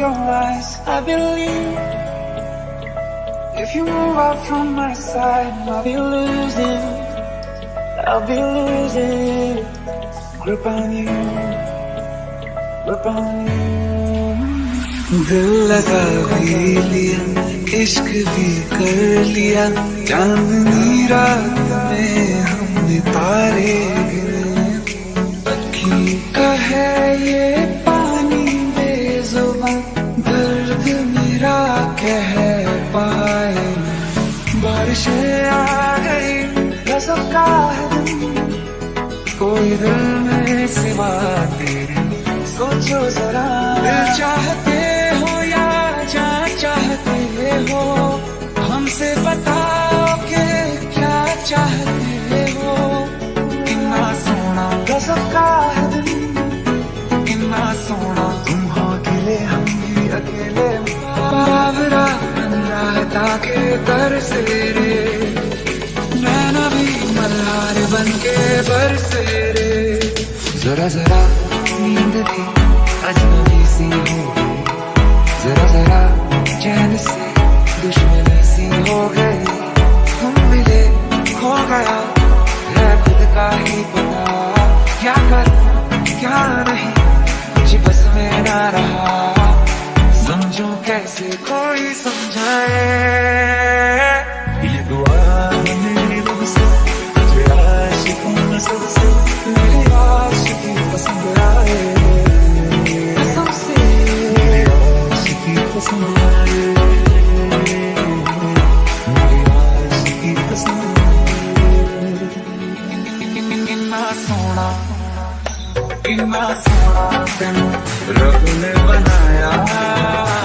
your eyes, I believe If you move out from my side, I'll be losing I'll be losing Grip on you Grip on you दिल लगा भी लिया इश्क भी कर लिया चांदनी रात में हमने तारे गिने का है ये दिल में सिवा तेरे। सोचो जरा चाहते हो या जा चाहते हो? हमसे बताओ के क्या चाहते हो? कितना सोना गजब का है कितना सोना तुम हो अकेले, हम भी अकेले। बाबरा रहता के दर से रे नैना भी मल्हार बन के बरसे जरा जरा नींद भी अजनबी सी हो गई। जरा जरा चैन से दुश्मनी सी हो गई। तुम मिले खो गया, है खुद का ही पता। क्या कर, क्या नहीं, कुछ बस में ना रहा। समझो कैसे कोई समझाए। सोना कितना सोना तेन रब ने बनाया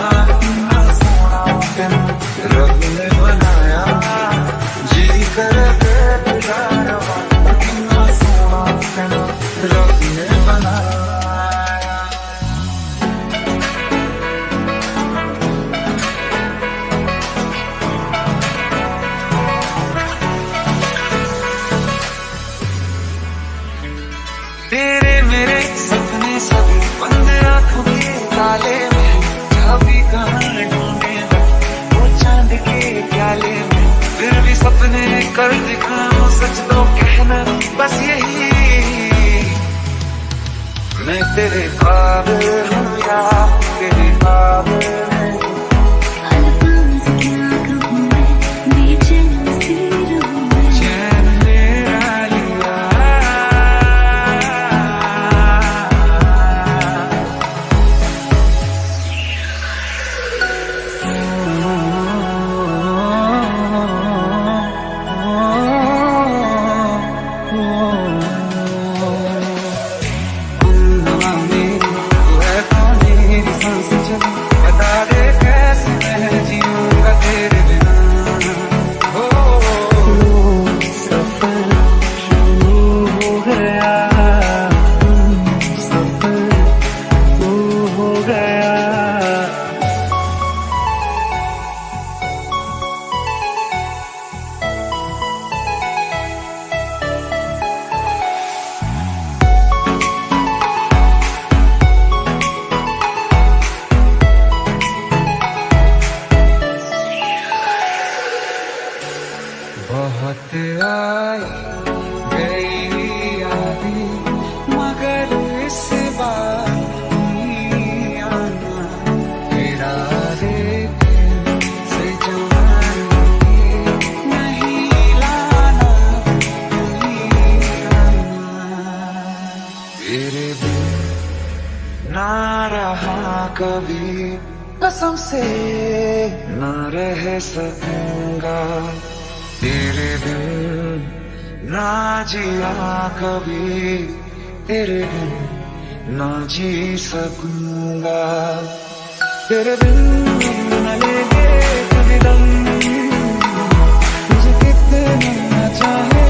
तेरे काबिल कभी कसम से ना रह सकूँगा। तेरे बिन ना जिया कभी, तेरे बिन ना जी सकूँगा। तेरे लेंगे कभी दम, मुझे कितना चाहे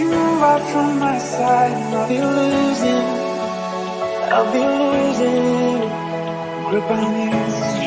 you out from my side, and I'll be losing. I'll be losing grip on you.